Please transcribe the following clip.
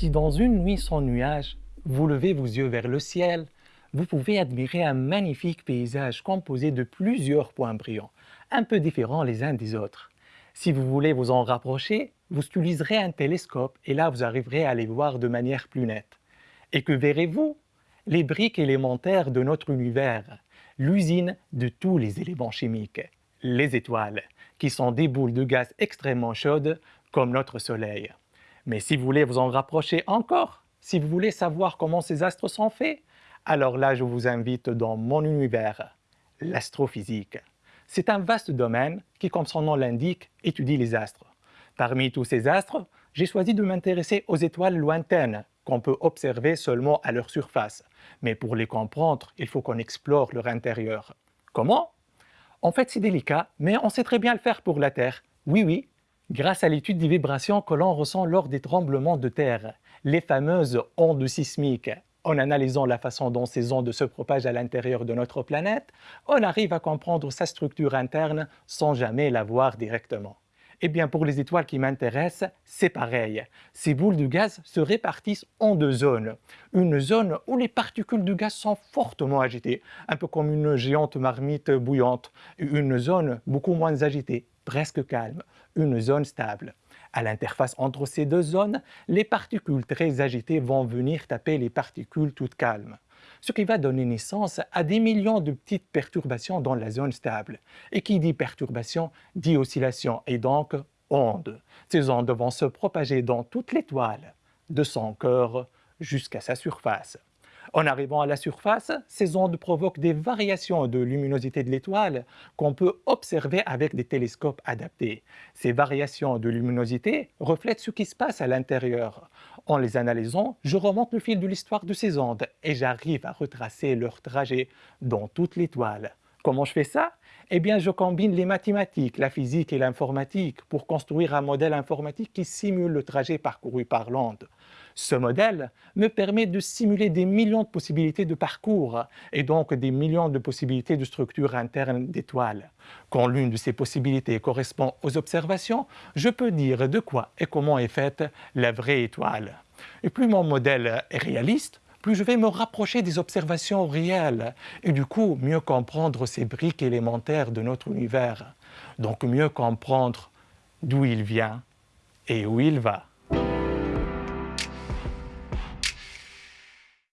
Si dans une nuit sans nuage, vous levez vos yeux vers le ciel, vous pouvez admirer un magnifique paysage composé de plusieurs points brillants, un peu différents les uns des autres. Si vous voulez vous en rapprocher, vous utiliserez un télescope et là vous arriverez à les voir de manière plus nette. Et que verrez-vous? Les briques élémentaires de notre univers, l'usine de tous les éléments chimiques, les étoiles, qui sont des boules de gaz extrêmement chaudes comme notre Soleil. Mais si vous voulez vous en rapprocher encore, si vous voulez savoir comment ces astres sont faits, alors là je vous invite dans mon univers, l'astrophysique. C'est un vaste domaine qui, comme son nom l'indique, étudie les astres. Parmi tous ces astres, j'ai choisi de m'intéresser aux étoiles lointaines qu'on peut observer seulement à leur surface. Mais pour les comprendre, il faut qu'on explore leur intérieur. Comment? En fait, c'est délicat, mais on sait très bien le faire pour la Terre. Oui, oui, grâce à l'étude des vibrations que l'on ressent lors des tremblements de terre, les fameuses ondes sismiques. En analysant la façon dont ces ondes se propagent à l'intérieur de notre planète, on arrive à comprendre sa structure interne sans jamais la voir directement. Eh bien, pour les étoiles qui m'intéressent, c'est pareil. Ces boules de gaz se répartissent en deux zones. Une zone où les particules de gaz sont fortement agitées, un peu comme une géante marmite bouillante. Une zone beaucoup moins agitée, presque calme, une zone stable. À l'interface entre ces deux zones, les particules très agitées vont venir taper les particules toutes calmes ce qui va donner naissance à des millions de petites perturbations dans la zone stable. Et qui dit perturbation dit oscillation et donc ondes. Ces ondes vont se propager dans toute l'étoile, de son cœur jusqu'à sa surface. En arrivant à la surface, ces ondes provoquent des variations de luminosité de l'étoile qu'on peut observer avec des télescopes adaptés. Ces variations de luminosité reflètent ce qui se passe à l'intérieur. En les analysant, je remonte le fil de l'histoire de ces ondes et j'arrive à retracer leur trajet dans toute l'étoile. Comment je fais ça? Eh bien, je combine les mathématiques, la physique et l'informatique pour construire un modèle informatique qui simule le trajet parcouru par l'onde. Ce modèle me permet de simuler des millions de possibilités de parcours et donc des millions de possibilités de structure interne d'étoiles. Quand l'une de ces possibilités correspond aux observations, je peux dire de quoi et comment est faite la vraie étoile. Et plus mon modèle est réaliste, plus je vais me rapprocher des observations réelles et du coup mieux comprendre ces briques élémentaires de notre univers. Donc mieux comprendre d'où il vient et où il va.